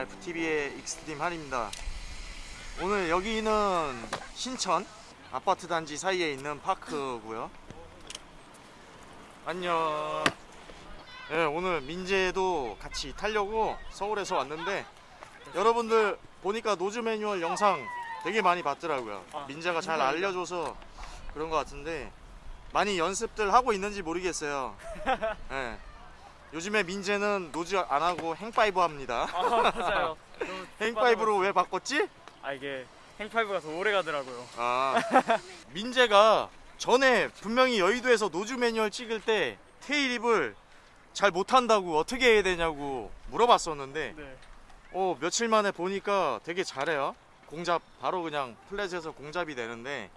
FTV의 익스트림 한입니다. 오늘 여기는 신천 아파트 단지 사이에 있는 park고요. 안녕. 네, 오늘 민재도 같이 타려고 서울에서 왔는데 여러분들 보니까 nose manual 영상 되게 많이 봤더라고요. 아, 민재가 잘. 알려줘서 그런 것 같은데 많이 연습들 하고 있는지 모르겠어요. 네. 요즘에 민재는 nose 안 하고 hang five 합니다. 아 맞아요. hang five로 왜 바꿨지? 아 이게 hang five가 더 오래 가더라고요. 아 민재가 전에 분명히 여의도에서 nose manual 찍을 때 tailwhip을 잘 못한다고 어떻게 해야 되냐고 물어봤었는데 네. 어 며칠 만에 보니까 되게 잘해요 공잡 바로 그냥 flat에서 공잡이 되는데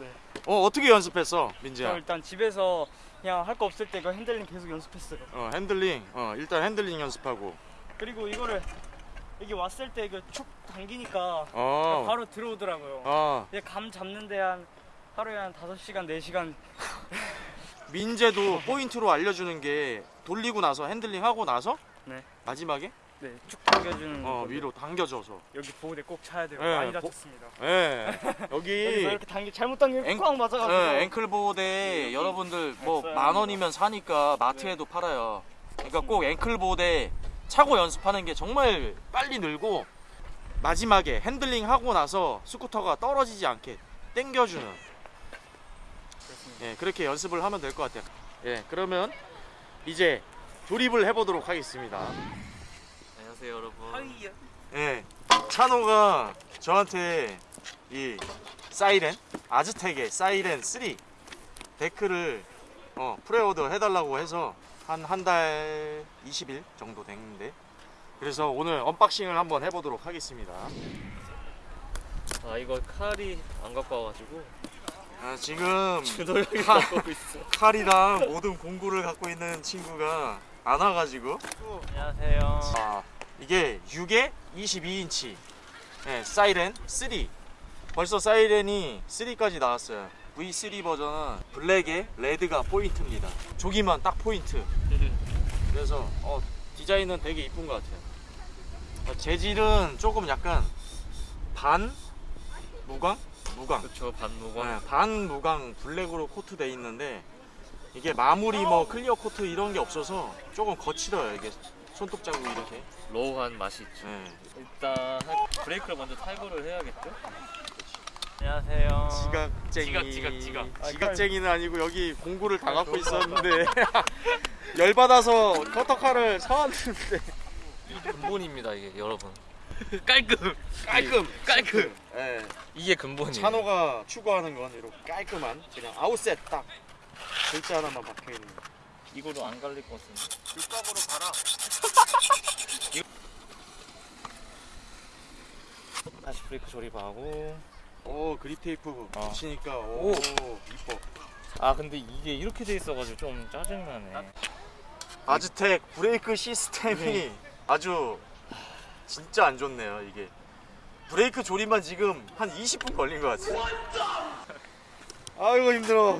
네. 어 어떻게 연습했어 저 민재야 일단 집에서 그냥 할 거 없을 때그 handling 계속 연습했어요. 어 handling. 어 일단 handling 연습하고. 그리고 이거를 여기 왔을 때그축 당기니까 어. 바로 들어오더라고요. 어, 이제 감 잡는데 한 하루에 한 5시간, 4시간. 민재도 포인트로 알려주는 게 돌리고 나서 handling 하고 나서? 네. 마지막에 네, 축 당겨주는 어 위로 당겨져서 여기 보호대 꼭 차야 돼요. 네, 많이 보- 다쳤습니다. 예 여기서 여기 이렇게 당기 잘못 당기면 an- 꽉 맞아가지고 예, ankle 보호대 여러분들 뭐. 만 원이면 사니까 마트에도 팔아요. 그러니까 꼭 ankle 보호대 차고 연습하는 게 정말 빨리 늘고 마지막에 handling 하고 나서 스쿠터가 떨어지지 않게 당겨주는. 예, 그렇게 연습을 하면 될 것 같아요. 예, 그러면 이제 조립을 해보도록 하겠습니다. 안녕하세요 여러분 하이야. 예, 찬호가 저한테 이 사이렌 아즈텍의 사이렌 3 deck를 어, pre-order 해달라고 해서 한 한 달 20일 정도 됐는데 그래서 오늘 unboxing을 한번 해보도록 하겠습니다. 아 이거 칼이 안 갖고 와가지고 아, 지금 칼. 칼이랑 모든 공구를 갖고 있는 친구가 안 와가지고 안녕하세요 아, 이게 6에 22인치. 네, 사이렌 3 벌써 사이렌이 3까지 나왔어요. V3 버전은 black에 red가 포인트입니다. 조기만 딱 포인트. 그래서 어, 디자인은 되게 이쁜 것 같아요. 어, 재질은 조금 약간 반 무광? 무광. 그쵸 반무광. 네, 반 무광 black으로 coat 돼 있는데 이게 마무리 뭐 clear coat 이런 게 없어서 조금 거칠어요 이게 손톱 자국 이렇게? raw한 맛이 있죠. 네. 일단 브레이크를 먼저 탈거를 해야겠죠? 안녕하세요. 지각쟁이. 지각, 지각, 지각. 지각쟁이는 아니고 여기 공구를 다 갖고 있었는데 열받아서 커터칼을 사왔는데. 근본입니다 이게 여러분. 깔끔 깔끔. 깔끔. 예, 이게 근본이에요. 찬호가 추구하는 건 이렇게 깔끔한 그냥 아웃셋 딱 글자 하나만 박혀있는 이거로 안 갈릴 것 같은데 육각으로 가라. 다시 브레이크 조립하고. 오 그립 테이프 어. 붙이니까 오. 오, 이뻐. 아 근데 이게 이렇게 돼 있어가지고 좀 짜증나네. Aztek 브레이크 시스템이 네. 아주 진짜 안 좋네요 이게. 브레이크 조립만 지금 한 20분 걸린 것 같아 아이고 힘들어.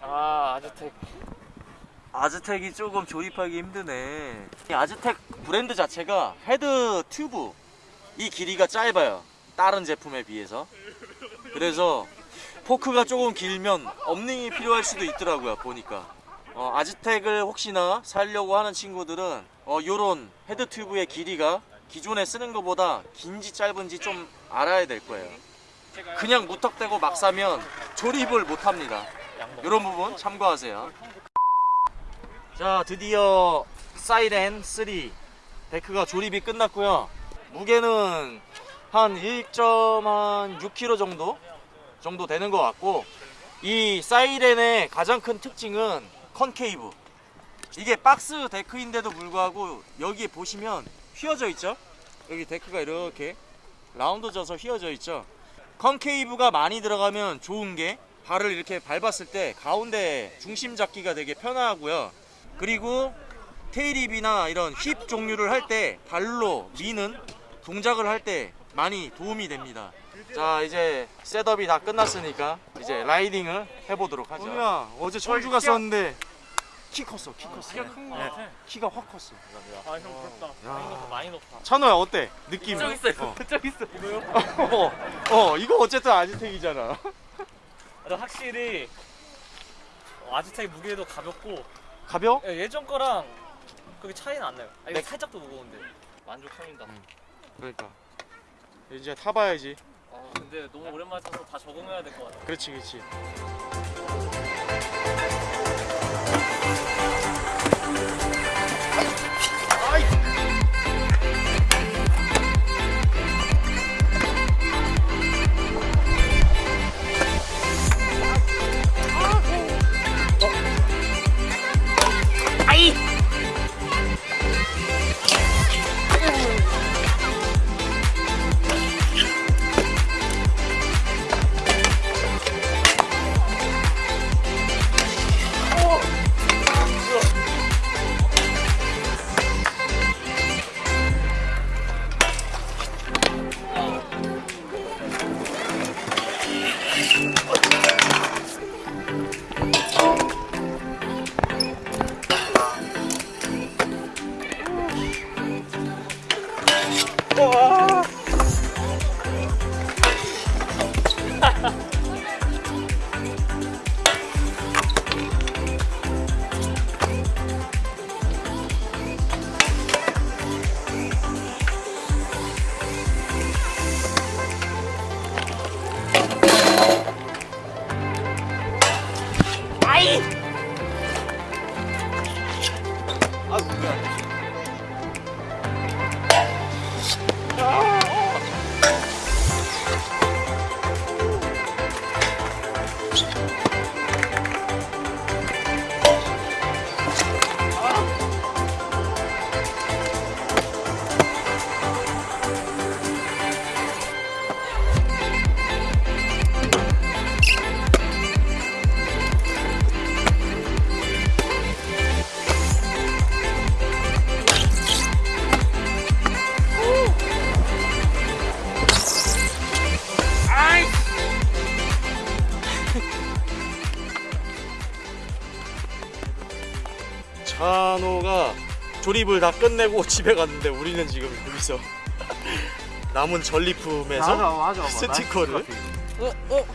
아 Aztek Aztek이 조금 조립하기 힘드네. 이 Aztek 브랜드 자체가 헤드 튜브. 이 길이가 짧아요. 다른 제품에 비해서. 그래서 포크가 조금 길면 업닝이 필요할 수도 있더라고요 보니까. 어, Aztek을 혹시나 살려고 하는 친구들은 어, 요런 헤드 튜브의 길이가 기존에 쓰는 것보다 긴지 짧은지 좀 알아야 될 거예요. 그냥 무턱대고 막 사면 조립을 못 합니다. 이런 부분 참고하세요 자 드디어 사이렌 3 데크가 조립이 끝났고요. 무게는 한 1.6kg 정도 정도 되는 것 같고 이 사이렌의 가장 큰 특징은 concave. 이게 박스 데크인데도 불구하고 여기에 보시면 휘어져 있죠? 여기 데크가 이렇게 round져서 휘어져 있죠? concave가 많이 들어가면 좋은 게 발을 이렇게 밟았을 때 가운데 중심 잡기가 되게 편하고요 그리고 tailwhip이나 이런 whip 종류를 할 때 발로 미는 동작을 할 때 많이 도움이 됩니다. 자 이제 setup이 다 끝났으니까 이제 riding을 해보도록 하죠. 어제 철주 갔었는데 키 컸어 키 컸어 키가 큰거 네. 같아. 키가 확 컸어 아형 부럽다 많이 높아, 많이 높아. 찬호야 어때 느낌 저기 있어요. 어. 저기 있어. 이거요? 어, 어 이거 어쨌든 아지텍이잖아 근데 확실히 어, 아지텍 무게도 가볍고 가벼워? 예, 예전 거랑 그게 차이는 안 나요. 아, 이거 네. 살짝 더 무거운데 만족합니다. 그러니까 이제 타봐야지 아, 근데 너무 오랜만에 타서 다 적응해야 될 것 같아. 그렇지 그렇지 Thank you. 찬호가 조립을 다 끝내고 집에 갔는데 우리는 지금 여기서 남은 전리품에서 맞아 스티커를. 어, 어.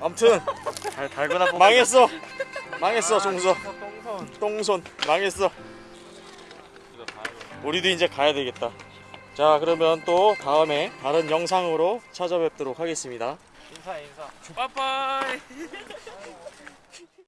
아무튼. 잘 달거나 망했어. 망했어 종서 똥손 똥손. 망했어. 우리도 이제 가야 되겠다. 자 그러면 또 다음에 다른 영상으로 찾아뵙도록 하겠습니다. 인사 인사. 빠빠이.